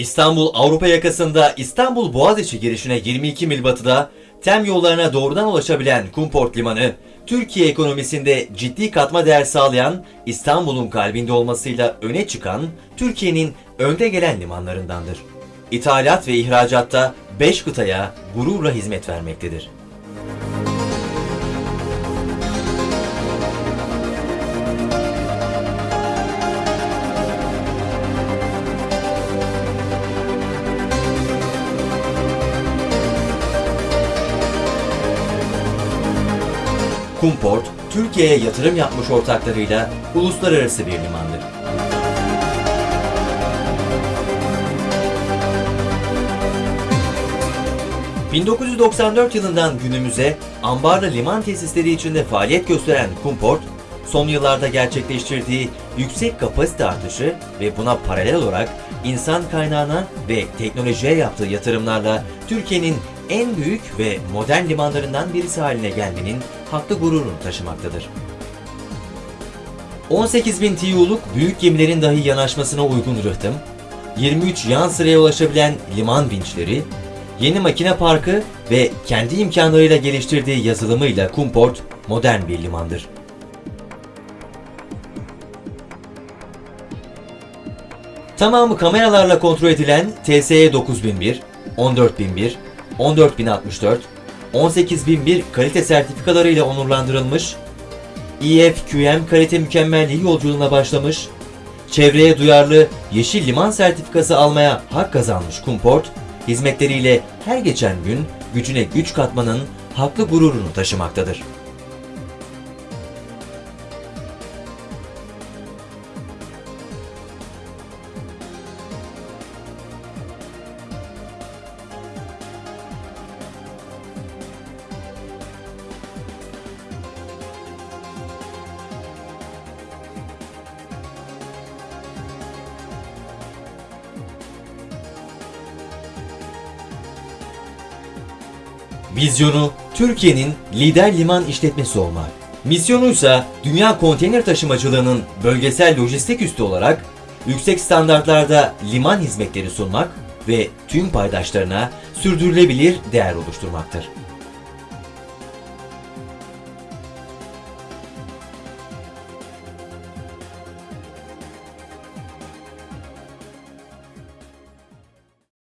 İstanbul Avrupa yakasında İstanbul Boğaziçi girişine 22 mil batıda tem yollarına doğrudan ulaşabilen Kumport Limanı, Türkiye ekonomisinde ciddi katma değer sağlayan İstanbul'un kalbinde olmasıyla öne çıkan Türkiye'nin önde gelen limanlarındandır. İthalat ve ihracatta 5 kıtaya gururla hizmet vermektedir. Kumport, Türkiye'ye yatırım yapmış ortaklarıyla uluslararası bir limandır. ...1994 yılından günümüze ambarlı liman tesisleri içinde faaliyet gösteren Kumport, son yıllarda gerçekleştirdiği yüksek kapasite artışı ve buna paralel olarak insan kaynağına ve teknolojiye yaptığı yatırımlarla Türkiye'nin en büyük ve modern limanlarından birisi haline gelmenin haklı gururunu taşımaktadır. 18.000 TEU'luk büyük gemilerin dahi yanaşmasına uygun rıhtım, 23 yan sıraya ulaşabilen liman vinçleri, yeni makine parkı ve kendi imkanlarıyla geliştirdiği yazılımıyla Kumport modern bir limandır. Tamamı kameralarla kontrol edilen TSE 9001, 14001, 14064, 18001 kalite sertifikalarıyla onurlandırılmış, EFQM kalite mükemmelliği yolculuğuna başlamış, çevreye duyarlı Yeşil Liman sertifikası almaya hak kazanmış Kumport, hizmetleriyle her geçen gün gücüne güç katmanın haklı gururunu taşımaktadır. Vizyonu Türkiye'nin lider liman işletmesi olmak. Misyonu ise dünya konteyner taşımacılığının bölgesel lojistik üssü olarak yüksek standartlarda liman hizmetleri sunmak ve tüm paydaşlarına sürdürülebilir değer oluşturmaktır.